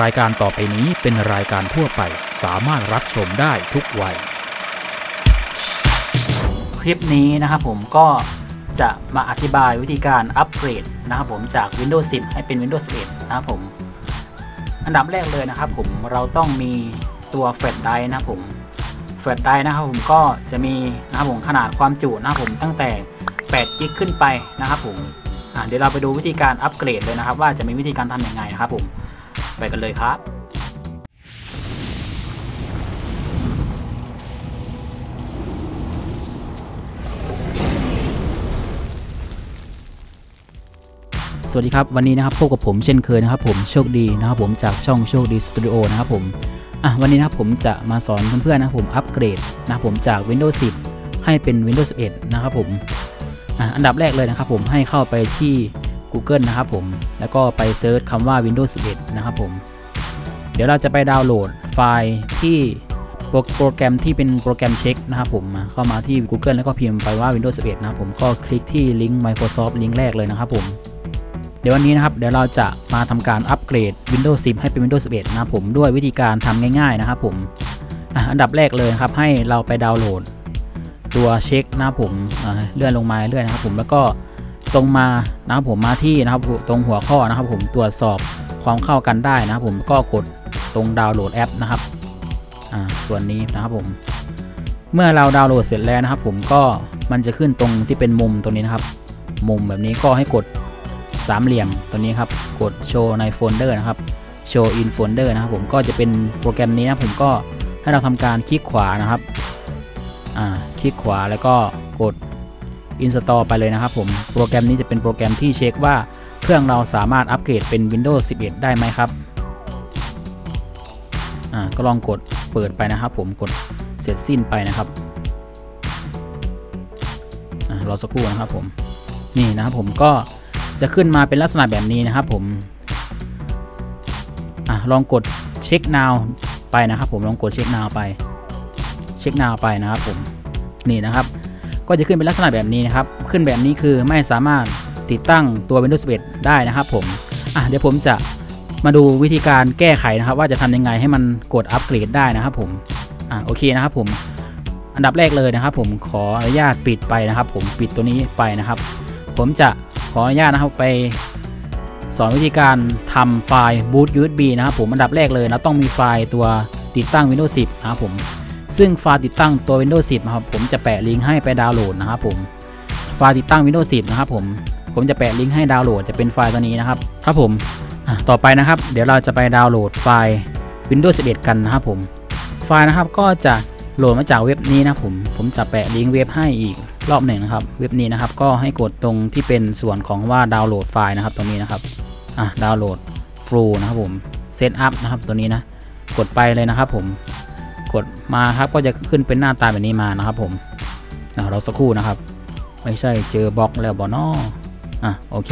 รายการต่อไปนี้เป็นรายการทั่วไปสามารถรับชมได้ทุกวัย คลิปนี้นะครับผมก็จะมาอธิบายวิธีการอัปเกรดนะครับผมจาก Windows 10 ให้เป็น Windows 11 นะครับผม อันดับแรกเลยนะครับผมเราต้องมีตัว flash drive นะครับผม flash drive นะครับผมก็จะมีนะครับผมขนาดความจุนะครับผมตั้งแต่8 gig ขึ้นไปนะครับผมเดี๋ยวเราไปดูวิธีการอัปเกรดเลยนะครับ ว่าจะมีวิธีการทำอยังไงนะครับผม ไปกันเลยครับสวัสดีครับ วันนี้นะครับพบกับผมเช่นเคยนะครับผมโชคดีนะครับผมจากช่องโชคดีสตูดิโอนะครับผมอะวันนี้นะครับผมจะมาสอนเพื่อนๆนะครับผมอัปเกรดนะครับผมจาก Windows 10 ให้เป็น Windows 11 นะครับผมอะอันดับแรกเลยนะครับผมให้เข้าไปที่ Google นะครับผม แล้วก็ไป search คำว่า Windows 11 นะครับผม เดี๋ยวเราจะไปดาวน์โหลดไฟล์ที่โปรแกรมที่เป็นโปรแกรมเช็คนะครับผม เข้ามาที่ Google แล้วก็พิมพ์ไปว่า Windows 11 นะครับผม ก็คลิกที่ลิงก์ Microsoft ลิงก์แรกเลยนะครับผม เดี๋ยววันนี้นะครับ เดี๋ยวเราจะมาทำการอัปเกรด Windows 10 ให้เป็น Windows 11 นะครับผม ด้วยวิธีการทำง่าย ๆ นะครับผมอันดับแรกเลยครับ ให้เราไปดาวน์โหลด ตัวเช็คนะครับผม เลื่อนลงมาเรื่อยนะครับผม แล้วก็ ตรงมานะครับผมมาที่นะครับตรงหัวข้อนะครับ ผมตรวจสอบความเข้ากันได้นะครับ ผมก็กดตรงดาวน์โหลดแอปนะครับอ่าส่วนนี้นะครับผมเมื่อเราดาวน์โหลดเสร็จแล้วนะครับ ผมก็มันจะขึ้นตรงที่เป็นมุมตรงนี้นะครับ มุมแบบนี้ก็ให้กดสามเหลี่ยมตัวนี้ครับ กดโชว์ในโฟลเดอร์นะครับshow in folder นะครับ ผมก็จะเป็นโปรแกรมนี้นะผมก็ให้เราทำการคลิกขวานะครับอ่าคลิกขวาแล้วก็กด Install ไปเลยนะครับผม โปรแกรมนี้จะเป็นโปรแกรมที่เช็คว่าเครื่องเราสามารถอัปเกรดเป็น Windows 11 ได้ไหมครับ อ่า ก็ลองกดเปิดไปนะครับผม กดเสร็จสิ้นไปนะครับ อ่ารอสักครู่นะครับผม นี่นะครับผมก็จะขึ้นมาเป็นลักษณะแบบนี้นะครับผม อะลองกดเช็ค now ไปนะครับผม ลองกดเช็ค now ไป เช็ค now ไปนะครับผม นี่นะครับ ก็จะขึ้นเป็นลักษณะแบบนี้นะครับ ขึ้นแบบนี้คือไม่สามารถติดตั้งตัว Windows 11 ได้นะครับผมอะเดี๋ยวผมจะมาดูวิธีการแก้ไขนะครับ ว่าจะทำยังไงให้มันกดอัปเกรดได้นะครับผมอะโอเคนะครับผมอันดับแรกเลยนะครับ ผมขออนุญาตปิดไปนะครับ ผมปิดตัวนี้ไปนะครับ ผมจะขออนุญาตนะครับไปสอนวิธีการทำไฟล์ boot USB นะครับผมอันดับแรกเลยเราต้องมีไฟล์ตัวติดตั้ง Windows 10 นะครับผม ซึ่งไฟล์ติดตั้งตัว Windows 10 นะครับ ผมจะแปะลิงก์ให้ไปดาวน์โหลดนะครับผมไฟล์ติดตั้ง Windows 10 นะครับผมผมจะแปะลิงก์ให้ดาวน์โหลดจะเป็นไฟล์ตัวนี้นะครับครับผมต่อไปนะครับ เดี๋ยวเราจะไปดาวน์โหลดไฟล์ Windows 11 กันนะครับผม ไฟล์นะครับก็จะโหลดมาจากเว็บนี้นะผมผมจะแปะลิงก์เว็บให้อีกรอบหนึ่งนะครับ เว็บนี้นะครับก็ให้กดตรงที่เป็นส่วนของว่าดาวน์โหลดไฟล์นะครับตรงนี้นะครับอะ download full นะครับผม setup นะครับตัวนี้นะกดไปเลยนะครับผม กดมาครับก็จะขึ้นเป็นหน้าตาแบบนี้มานะครับผมรอสักครู่นะครับ ไม่ใช่เจอบล็อกแล้วบอนออะโอเค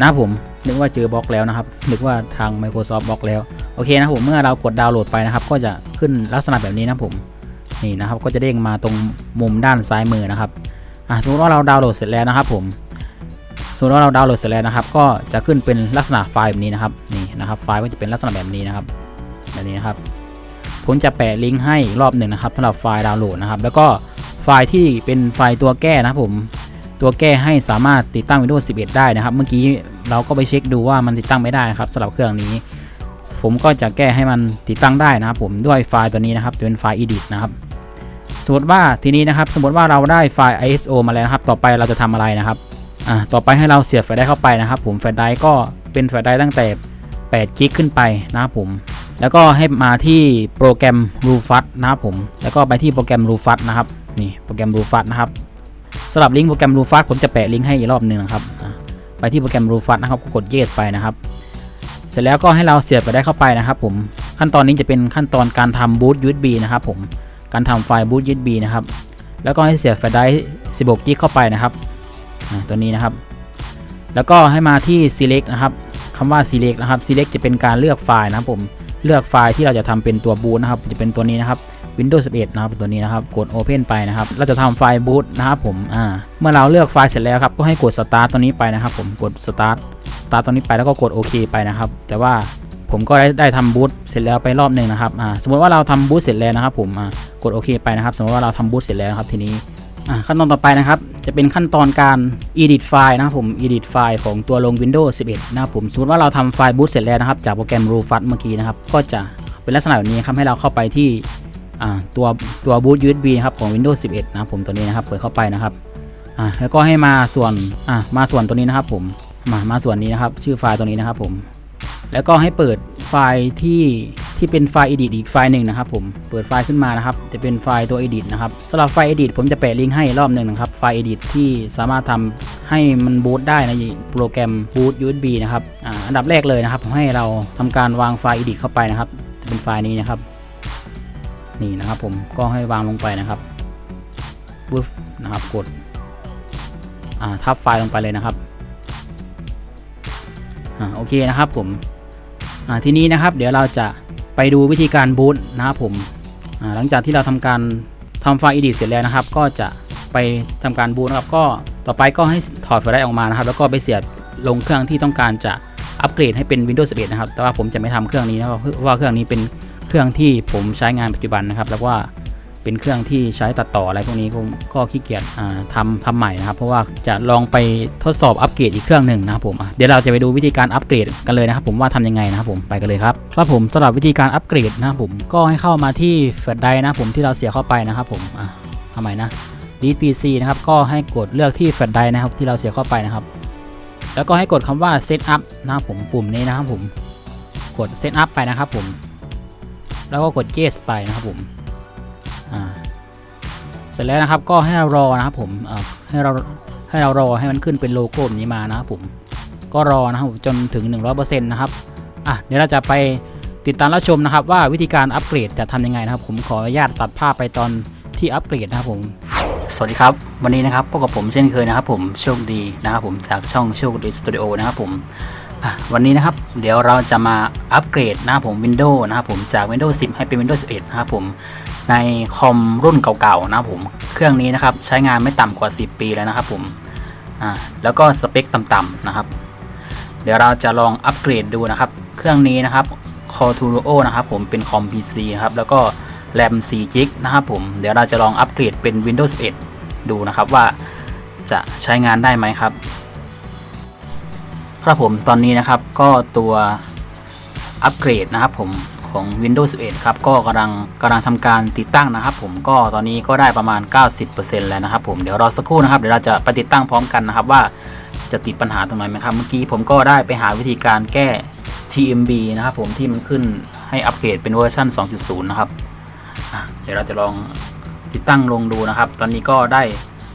นะผมนึกว่าเจอบล็อกแล้วนะครับ นึกว่าทาง Microsoft บล็อกแล้วโอเคนะผมเมื่อเรากดดาวน์โหลดไปนะครับ ก็จะขึ้นลักษณะแบบนี้นะผมนี่นะครับก็จะเด้งมาตรงมุมด้านซ้ายมือนะครับอะสมมติว่าเราดาวน์โหลดเสร็จแล้วนะครับ ผมสมมติว่าเราดาวน์โหลดเสร็จแล้วนะครับ ก็จะขึ้นเป็นลักษณะไฟล์แบบนี้นะครับนี่นะครับ ไฟล์ก็จะเป็นลักษณะแบบนี้นะครับแบบนี้นะครับ ผมจะแปะลิงก์ให้อีกรอบหนึ่งนะครับสำหรับไฟล์ดาวน์โหลดนะครับ แล้วก็ไฟล์ที่เป็นไฟล์ตัวแก้นะครับผมตัวแก้ให้สามารถติดตั้ง Windows 11 ได้นะครับ เมื่อกี้เราก็ไปเช็คดูว่ามันติดตั้งไม่ได้นะครับสำหรับเครื่องนี้ ผมก็จะแก้ให้มันติดตั้งได้นะครับผมด้วยไฟล์ตัวนี้นะครับจะเป็นไฟล์ edit นะครับสมมติว่าทีนี้นะครับ สมมติว่าเราได้ไฟล์ ISO มาแล้วครับ ต่อไปเราจะทำอะไรนะครับอ่าต่อไปให้เราเสียบ flash drive เข้าไปนะครับ ผม flash drive ก็เป็น flash drive ตั้งแต่8 gig ขึ้นไปนะครับผม แล้วก็ให้มาที่โปรแกรม Rufus นะครับผม แล้วก็ไปที่โปรแกรม Rufus นะครับ นี่โปรแกรม r u f u s นะครับสำหรับลิงก์โปรแกรม r u f u s ผมจะแปะลิงก์ให้อีกรอบหนึ่งนะครับ ไปที่โปรแกรม r u f u s นะครับก็กด Yes ไปนะครับ เสร็จแล้วก็ให้เราเสียบไปได้เข้าไปนะครับผม ขั้นตอนนี้จะเป็นขั้นตอนการทำ boot USB นะครับผม การทำไฟล์ boot USB นะครับ แล้วก็ให้เสียบ flash drive 16 gig เข้าไปนะครับ ตัวนี้นะครับ แล้วก็ให้มาที่ select นะครับคำว่า select นะครับ select จะเป็นการเลือกไฟล์นะครับผม เลือกไฟล์ที่เราจะทำเป็นตัว boot นะครับจะเป็นตัวนี้นะครับ Windows 11 นะครับตัวนี้นะครับกด Open ไปนะครับเราจะทำไฟล์ boot นะครับผมอ่าเมื่อเราเลือกไฟล์เสร็จแล้วครับก็ให้กด start ตัวนี้ไปนะครับ ผมกด start start ตัวนี้ไปแล้วก็กดโอเคไปนะครับ แต่ว่าผมก็ได้ได้ทำบูตเสร็จแล้วไปรอบหนึ่งนะครับอ่าสมมติว่าเราทำบูตเสร็จแล้วนะครับ ผมอ่ากดโอเคไปนะครับ สมมติว่าเราทำบูตเสร็จแล้วครับทีนี้ ขั้นตอนต่อไปนะครับ จะเป็นขั้นตอนการ edit ไฟล์นะครับผม edit ไฟล์ของตัวลง Windows 11 นะครับผมสมมติว่าเราทำไฟล์บูตเสร็จแล้วนะครับ จากโปรแกรม Rufus เมื่อกี้นะครับ ก็จะเป็นลักษณะแบบนี้ครับให้เราเข้าไปที่ตัวตัวบูต USB นะครับของ Windows 11 นะครับผมตัวนี้นะครับเปิดเข้าไปนะครับแล้วก็ให้มาส่วนมาส่วนตัวนี้นะครับผมมามาส่วนนี้นะครับ ชื่อไฟล์ตัวนี้นะครับผม แล้วก็ให้เปิดไฟล์ที่ ที่เป็นไฟล์ edit อีกไฟล์หนึ่งนะครับผมเปิดไฟล์ขึ้นมานะครับ จะเป็นไฟล์ตัว edit นะครับสำหรับไฟล์ edit ผมจะแปะลิงก์ให้รอบหนึ่งนะครับไฟล์ edit ที่สามารถทำให้มันบูตได้ในโปรแกรม boot USB นะครับอ,อันดับแรกเลยนะครับผมให้เราทำการวางไฟล์ edit เข้าไปนะครับจะเป็นไฟล์นี้นะครับ นี่นะครับผมก็ให้วางลงไปนะครับบึฟนะครับกดอ่าทับไฟล์ลงไปเลยนะครับอ่าโอเคนะครับผมอ่าทีนี้นะครับ เดี๋ยวเราจะ ไปดูวิธีการบูตนะครับผมหลังจากที่เราทำการทำไฟล์ edit เสร็จแล้วนะครับ ก็จะไปทำการบูตนะครับ ก็ต่อไปก็ให้ถอดไฟล์ได้ออกมานะครับ แล้วก็ไปเสียบลงเครื่องที่ต้องการจะอัปเกรดให้เป็น Windows 11 นะครับ แต่ว่าผมจะไม่ทำเครื่องนี้นะครับเพราะว่าเครื่องนี้เป็นเครื่องที่ผมใช้งานปัจจุบันนะครับ แล้วว่า เป็นเครื่องที่ใช้ตัดต่ออะไรพวกนี้ผมก็ขี้เกียจอ่าทำทำใหม่นะครับ เพราะว่าจะลองไปทดสอบอัปเกรดอีกเครื่องหนึ่งนะครับผมเดี๋ยวเราจะไปดูวิธีการอัปเกรดกันเลยนะครับ ผมว่าทำยังไงนะครับผมไปกันเลยครับครับผมสำหรับวิธีการอัปเกรดนะครับผมก็ให้เข้ามาที่แฟลชไดรฟ์นะผมที่เราเสียบเข้าไปนะครับผมอะทำไมนะ delete pc นะครับก็ให้กดเลือกที่แฟลชไดร์นะครับที่เราเสียเข้าไปนะครับ แล้วก็ให้กดคำว่า set up นะครับผมปุ่มนี้นะครับผมกด set up ไปนะครับผมแล้วก็กด yes ไปนะครับผม เสร็จแล้วนะครับก็ให้เรารอนะครับผมให้เราให้เรารอให้มันขึ้นเป็นโลโก้แบบนี้มานะครับผมก็รอนะครับจนถึง 100%นะครับอะเดี๋ยวเราจะไปติดตามรับชมนะครับ ว่าวิธีการอัปเกรดจะทำยังไงนะครับ ผมขออนุญาตตัดภาพไปตอนที่อัปเกรดนะครับผมสวัสดีครับ วันนี้นะครับพบกับผมเช่นเคยนะครับ ผมโชคดีนะครับผมจากช่องโชคดีสตูดิโอนะครับผมวันนี้นะครับเดี๋ยวเราจะมาอัปเกรดนะครับผม Windows นะครับผมจาก Windows 10 ให้เป็น Windows 11 นะครับผม ในคอมรุ่นเก่าๆนะผมเครื่องนี้นะครับใช้งานไม่ต่ำกว่า 10 ปีแล้วนะครับผมอ่าแล้วก็สเปคต่ำๆนะครับ เดี๋ยวเราจะลองอัปเกรดดูนะครับ เครื่องนี้นะครับ c o r t u o นะครับผมเป็นคอม PC นะครับแล้วก็แรม4 g b นะครับผมเดี๋ยวเราจะลองอัปเกรดเป็น Windows 11 ดูนะครับว่าจะใช้งานได้ไหมครับ ครับผมตอนนี้นะครับก็ตัวอัปเกรดนะครับผม ของ Windows 11 ครับ ก็กำลังกำลังทำการติดตั้งนะครับ ผมก็ตอนนี้ก็ได้ประมาณ 90%แล้วนะครับ ผมเดี๋ยวรอสักครู่นะครับเดี๋ยวเราจะไปติดตั้งพร้อมกันนะครับว่าจะติดปัญหาตรงไหนไหมครับ เมื่อกี้ผมก็ได้ไปหาวิธีการแก้ TPM นะครับ ผมที่มันขึ้นให้อัปเกรดเป็นเวอร์ชัน2.0 นะครับเดี๋ยวเราจะลองติดตั้งลงดูนะครับ ตอนนี้ก็ได้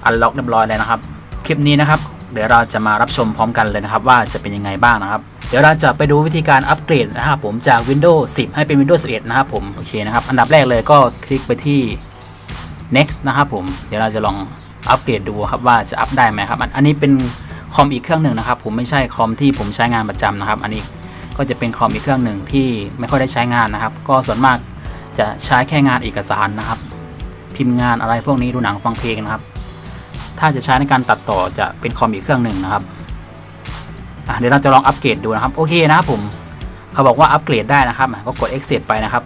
unlock เรียบร้อยแล้วนะครับ คลิปนี้นะครับ เดี๋ยวเราจะมารับชมพร้อมกันเลยนะครับ ว่าจะเป็นยังไงบ้างนะครับ เดี๋ยวเราจะไปดูวิธีการอัปเกรดนะครับผมจาก Windows 10 ให้เป็น Windows 11 นะครับผมโอเคนะครับอันดับแรกเลยก็คลิกไปที่ next นะครับผมเดี๋ยวเราจะลองอัปเกรดดูครับว่าจะอัปได้ไหมครับอันนี้เป็นคอมอีกเครื่องหนึ่งนะครับผมไม่ใช่คอมที่ผมใช้งานประจำนะครับ อันนี้ก็จะเป็นคอมอีกเครื่องหนึ่งที่ไม่ค่อยได้ใช้งานนะครับ ก็ส่วนมากจะใช้แค่งานเอกสารนะครับ พิมพ์งานอะไรพวกนี้ดูหนังฟังเพลงนะครับ ถ้าจะใช้ในการตัดต่อจะเป็นคอมอีกเครื่องหนึ่งนะครับ เดี๋ยวเราจะลองอัปเกรดดูนะครับโอเคนะครับผมเขาบอกว่าอัปเกรดได้นะครับ ก็กด exit ไปนะครับ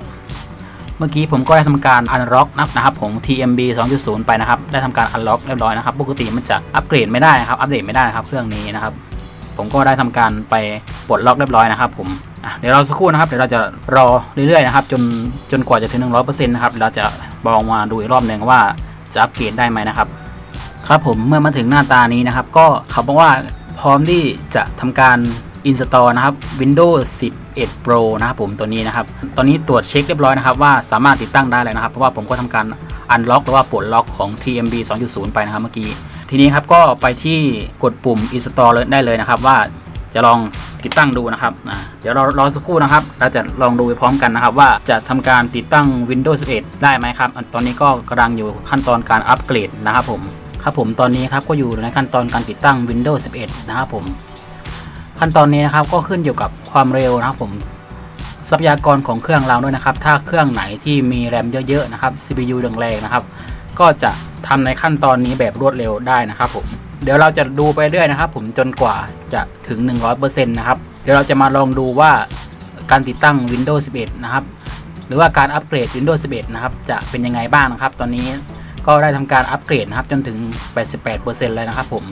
เมื่อกี้ผมก็ได้ทำการ unlock นะครับผม TMB 2.0 ไปนะครับ ได้ทำการ unlock เรียบร้อยนะครับ ปกติมันจะอัปเกรดไม่ได้นะครับ อัปเดตไม่ได้นะครับเครื่องนี้นะครับ ผมก็ได้ทำการไปปลดล็อกเรียบร้อยนะครับ ผมเดี๋ยวเราสักครู่นะครับ เดี๋ยวเราจะรอเรื่อยๆนะครับ จนจนกว่าจะถึง 100%นะครับเดี๋ยวเราจะลองมาดูอีกรอบหนึ่งว่าจะอัปเกรดได้ไหมนะครับ ครับผมเมื่อมาถึงหน้าตานี้นะครับ ก็เขาบอกว่า ร้อมที่จะทำการ install นะครับ Windows 11 Pro นะครับผมตัวนี้นะครับ ตอนนี้ตรวจเช็คเรียบร้อยนะครับว่าสามารถติดตั้งได้เลยนะครับ เพราะว่าผมก็ทำการ unlock หรือว่าปลดล็อกของ TMB 2.0 ไปนะครับเมื่อกี้ ทีนี้ครับก็ไปที่กดปุ่ม install เลยได้เลยนะครับ ว่าจะลองติดตั้งดูนะครับ เดี๋ยวเรารอสักครู่นะครับ เราจะลองดูไปพร้อมกันนะครับ ว่าจะทำการติดตั้ง Windows 11 ได้ไหมครับ ตอนนี้ก็กำลังอยู่ขั้นตอนการอัปเกรดนะครับผม ครับผมตอนนี้ครับก็อยู่ในขั้นตอนการติดตั้ง Windows 11 นะครับผม ขั้นตอนนี้นะครับก็ขึ้นอยู่กับความเร็วนะครับผมทรัพยากรของเครื่องเราด้วยนะครับ ถ้าเครื่องไหนที่มีแรมเยอะๆนะครับ CPU แรงๆนะครับ ก็จะทำในขั้นตอนนี้แบบรวดเร็วได้นะครับผมเดี๋ยวเราจะดูไปเรื่อยนะครับ ผมจนกว่าจะถึง 100%นะครับเดี๋ยวเราจะมาลองดูว่าการติดตั้ง Windows 11 นะครับ หรือว่าการอัปเกรด Windows 11 นะครับ จะเป็นยังไงบ้างนะครับ ตอนนี้ ก็ได้ทำการอัปเกรดนะครับจนถึง 88%เลยนะครับผม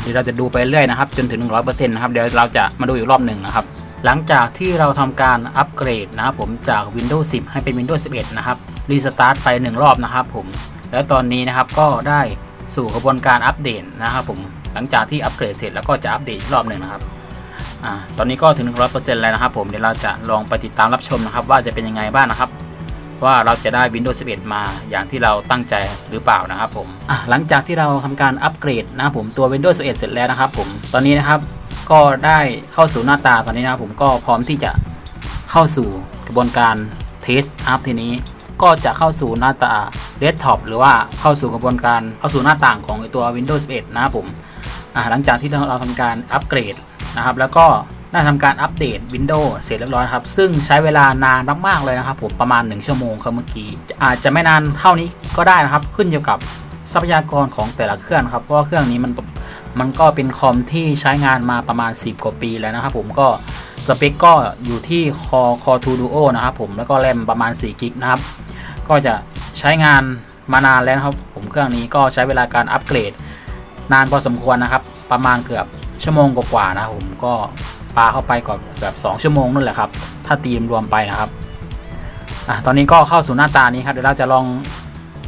เดี๋ยวเราจะดูไปเรื่อยนะครับ จนถึง 100%นะครับเดี๋ยวเราจะมาดูอีกรอบหนึ่งนะครับ หลังจากที่เราทำการอัปเกรดนะครับผมจาก Windows 10 ให้เป็น Windows 11 นะครับรีสตาร์ทไป 1 รอบนะครับผมแล้วตอนนี้นะครับก็ได้สู่กระบวนการอัปเดตนะครับผมหลังจากที่อัปเกรดเสร็จแล้วก็จะอัปเดตอีกรอบหนึ่งนะครับอตอนนี้ก็ถึง 100%แล้วนะครับผมเดี๋ยวเราจะลองไปติดตามรับชมนะครับ ว่าจะเป็นยังไงบ้างนะครับ ว่าเราจะได้ Windows 11 มาอย่างที่เราตั้งใจหรือเปล่านะครับผมหลังจากที่เราทำการอัปเกรดนะผมตัว Windows 11 เสร็จแล้วนะครับผมตอนนี้นะครับก็ได้เข้าสู่หน้าตาตอนนี้นะผมก็พร้อมที่จะเข้าสู่กระบวนการเทสอัพทีนี้ ก็จะเข้าสู่หน้าตา Desktop หรือว่าเข้าสู่กระบวนการเข้าสู่หน้าต่างของตัว Windows 11 นะครับผมหลังจากที่เราทำการอัปเกรดนะครับแล้วก็ ได้ทำการอัปเดต Windows เสร็จเรียบร้อยครับ ซึ่งใช้เวลานานมากๆเลยนะครับผมประมาณ 1 ชั่วโมงครับเมื่อกี้ อาจจะไม่นานเท่านี้ก็ได้นะครับ ขึ้นอยู่กับทรัพยากรของแต่ละเครื่องครับ เพราะว่าเครื่องนี้มันมันก็เป็นคอมที่ใช้งานมาประมาณ 10 กว่าปีแล้วนะครับผมก็สเปคก็อยู่ที่ Core Core 2 Duo นะครับผมแล้วก็แรมประมาณ4กิกนะครับ ก็จะใช้งานมานานแล้วครับ ผมเครื่องนี้ก็ใช้เวลาการอัปเกรด นานพอสมควรนะครับ ประมาณเกือบชั่วโมงกว่าๆนะครับผมก็ ปลาเข้าไปก่อนแบบ2ชั่วโมงนั่นแหละครับถ้าตีมรวมไปนะครับอะตอนนี้ก็เข้าสู่หน้าตานี้ครับเดี๋ยวเราจะลอง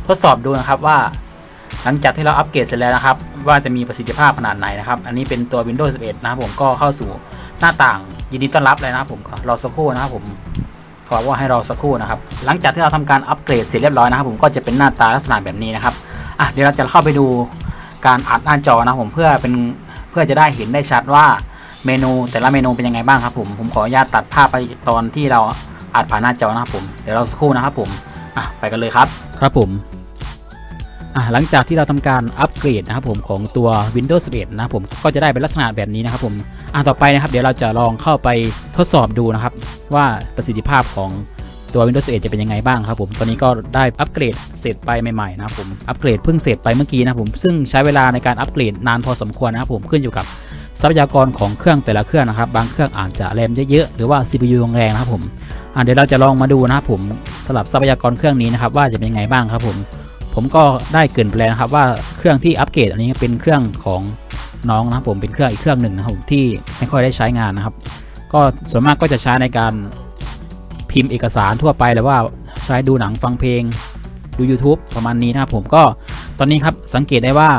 ทดสอบดูนะครับว่า หลังจากที่เราอัปเกรดเสร็จแล้วนะครับ ว่าจะมีประสิทธิภาพขนาดไหนนะครับ อันนี้เป็นตัว Windows 11 นะครับผมก็เข้าสู่หน้าต่างยินดีต้อนรับเลยนะครับผมรอสักครู่นะครับผมขอว่าให้รอสักครู่นะครับ หลังจากที่เราทำการอัปเกรดเสร็จเรียบร้อยนะครับ ผมก็จะเป็นหน้าตาลักษณะแบบนี้นะครับอะเดี๋ยวเราจะเข้าไปดูการอัดหน้าจอนะผมเพื่อเป็นเพื่อจะได้เห็นได้ชัดว่า เมนูแต่ละเมนูเป็นยังไงบ้างครับผมผมขออนุญาตตัดภาพไปตอนที่เราอัดผ่านหน้าจอนะครับผมเดี๋ยวเราสักครู่นะครับผมอะไปกันเลยครับครับผมอะหลังจากที่เราทำการอัปเกรดนะครับผมของตัว Windows 11 นะครับผมก็จะได้เป็นลักษณะแบบนี้นะครับผมอะต่อไปนะครับ เดี๋ยวเราจะลองเข้าไปทดสอบดูนะครับ ว่าประสิทธิภาพของตัว Windows 11 จะเป็นยังไงบ้างครับผม ตอนนี้ก็ได้อัปเกรดเสร็จไปใหม่ๆนะครับผม อัปเกรดเพิ่งเสร็จไปเมื่อกี้นะครับผม ซึ่งใช้เวลาในการอัปเกรดนานพอสมควรนะครับผม ขึ้นอยู่กับ ทรัพยากรของเครื่องแต่ละเครื่องนะครับ บางเครื่องอาจจะแรมเยอะๆหรือว่า CPU แรงนะครับผมเดี๋ยวเราจะลองมาดูนะครับผมสลับทรัพยากรเครื่องนี้นะครับ ว่าจะเป็นยังไงบ้างครับผมผมก็ได้เกินไปแล้วนะครับว่าเครื่องที่อัปเกรดอันนี้เป็นเครื่องของน้องนะครับผมเป็นเครื่องอีกเครื่องหนึ่งนะครับผมที่ไม่ค่อยได้ใช้งานนะครับ ก็ส่วนมากก็จะใช้ในการพิมพ์เอกสารทั่วไปหรือว่าใช้ดูหนังฟังเพลงดู YouTube ประมาณนี้นะครับผมก็ตอนนี้ครับสังเกตได้ว่า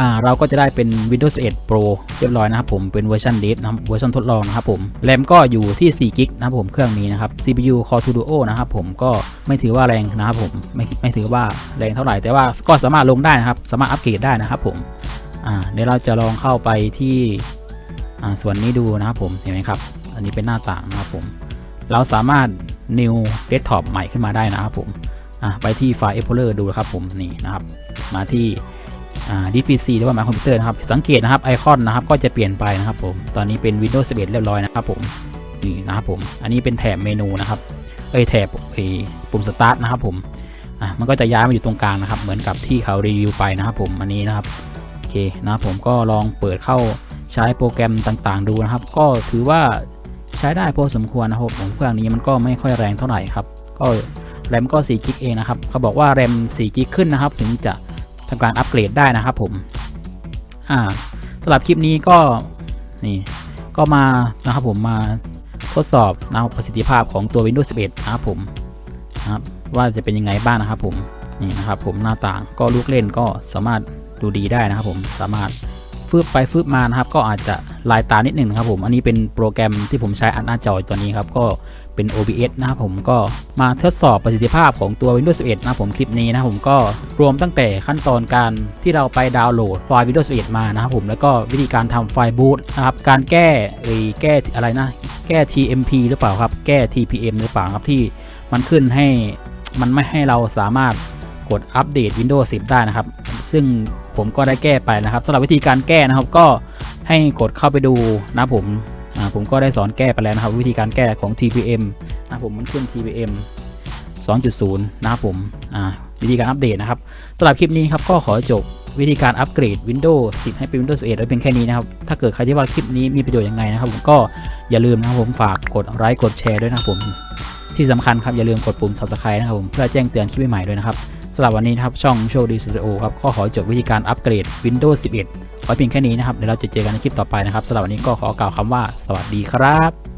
อ่าเราก็จะได้เป็น Windows 11 Pro เรียบร้อยนะครับผมเป็นเวอร์ชัน Dev นะครับเวอร์ชันทดลองนะครับผมแรมก็อยู่ที่4กิกนะครับผมเครื่องนี้นะครับ CPU Core 2 Duo นะครับผมก็ไม่ถือว่าแรงนะครับผมไม่ไม่ถือว่าแรงเท่าไหร่แต่ว่าก็สามารถลงได้นะครับ สามารถอัปเกรดได้นะครับผมอ่าเดี๋ยวเราจะลองเข้าไปที่อ่าส่วนนี้ดูนะครับผมเห็นไหมครับ อันนี้เป็นหน้าต่างนะครับผม เราสามารถ new desktop ใหม่ขึ้นมาได้นะครับผมอะไปที่ไฟล์ Explorer ดูนะครับผมนี่นะครับ มาที่ อ่า DPC หรือว่า My Computer นะครับ สังเกตนะครับไอคอนนะครับก็จะเปลี่ยนไปนะครับผม ตอนนี้เป็น Windows 11 เรียบร้อยนะครับผม นี่นะครับผม อันนี้เป็นแถบเมนูนะครับ เอ้ยแถบไอปุ่ม Start นะครับผม อะมันก็จะย้ายมาอยู่ตรงกลางนะครับ เหมือนกับที่เขารีวิวไปนะครับผม อันนี้นะครับ โอเคนะครับผมก็ลองเปิดเข้าใช้โปรแกรมต่างๆ ดูนะครับ ก็ถือว่าใช้ได้พอสมควรนะครับผมเครื่องนี้มันก็ไม่ค่อยแรงเท่าไหร่ครับ ก็แรมก็4กิกเองนะครับ เขาบอกว่าแรม4กิกขึ้นนะครับ ถึงจะ ทำการอัปเกรดได้นะครับผมอ่าสำหรับคลิปนี้ก็นี่ก็มานะครับผมมาทดสอบนะครับประสิทธิภาพของตัว Windows 11 นะครับผมนะครับว่าจะเป็นยังไงบ้างนะครับผมนี่นะครับผมหน้าต่างก็ลูกเล่นก็สามารถดูดีได้นะครับผมสามารถฟืบไปฟืบมานะครับ ก็อาจจะลายตานิดหนึ่งนะครับผมอันนี้เป็นโปรแกรมที่ผมใช้อัดหน้าจอตัวนี้ครับก็ เป็น OBS นะครับผมก็มาทดสอบประสิทธิภาพของตัว Windows 11 นะครับผมคลิปนี้นะครับผมก็รวมตั้งแต่ขั้นตอนการที่เราไปดาวน์โหลดไฟล์ Windows 11 มานะครับผมแล้วก็วิธีการทำไฟล์บูตนะครับการแก้เอแก้อะไรนะ แก้ TMP หรือเปล่าครับ แก้ TPM หรือเปล่าครับที่มันขึ้นให้มันไม่ให้เราสามารถกดอัปเดต Windows 10 ได้นะครับ ซึ่งผมก็ได้แก้ไปนะครับสำหรับวิธีการแก้นะครับก็ให้กดเข้าไปดูนะผม ผมก็ได้สอนแก้ไปแล้วนะครับวิธีการแก้ของ TPM นะผมมันขึ้น TPM 2.0 นะครับผมอ่าวิธีการอัปเดตนะครับสำหรับคลิปนี้ครับก็ขอจบวิธีการอัปเกรด Windows 10 ให้เป็น Windows 11ไว้เพียงแค่นี้นะครับ ถ้าเกิดใครที่ว่าคลิปนี้มีประโยชน์ยังไงนะครับ ผมก็อย่าลืมนะครับผมฝากกดไลค์กดแชร์ด้วยนะครับผมที่สำคัญครับอย่าลืมกดปุ่ม subscribe นะครับผมเพื่อแจ้งเตือนคลิปใหม่ๆด้วยนะครับ สำหรับวันนี้นะครับช่องโชว์ดีสตูดิโอครับก็ขอจบวิธีการอัปเกรด Windows 11 ไว้เพียงแค่นี้นะครับเดี๋ยวเราจะเจอกันในคลิปต่อไปนะครับสำหรับวันนี้ก็ขอกล่าวคำว่า สวัสดีครับ